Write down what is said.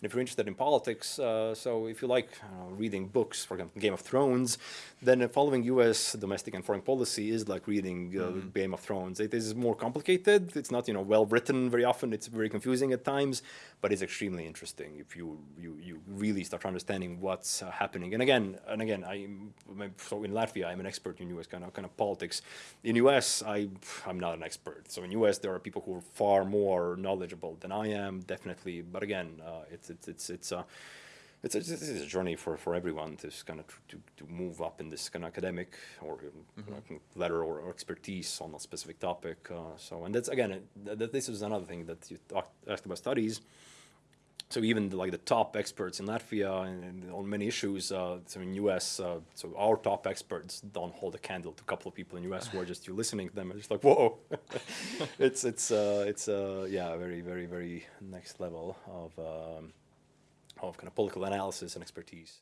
And if you're interested in politics, uh, so if you like uh, reading books, for example, Game of Thrones, then following U.S. domestic and foreign policy is like reading uh, Mm-hmm. Game of Thrones. It is more complicated. It's not you know well written very often. It's very confusing at times, but it's extremely interesting if you you, you really start understanding what's uh, happening. And again, and again, I so in Latvia, I'm an expert in U.S. kind of kind of politics. In U.S., I I'm not an expert. So in U.S., there are people who are far more knowledgeable than I am, definitely. But again, uh, it's it's it's it's. Uh, it's a, is a journey for, for everyone to kind of to, to move up in this kind of academic or Mm-hmm. uh, letter or, or expertise on a specific topic. Uh, so, and that's again, it, th- this is another thing that you talked, asked about studies. So even the, like the top experts in Latvia and, and on many issues, uh, so in US, uh, so our top experts don't hold a candle to a couple of people in US who are just you listening to them and just like whoa, it's it's uh, it's uh, yeah very very very next level of um, of kind of political analysis and expertise.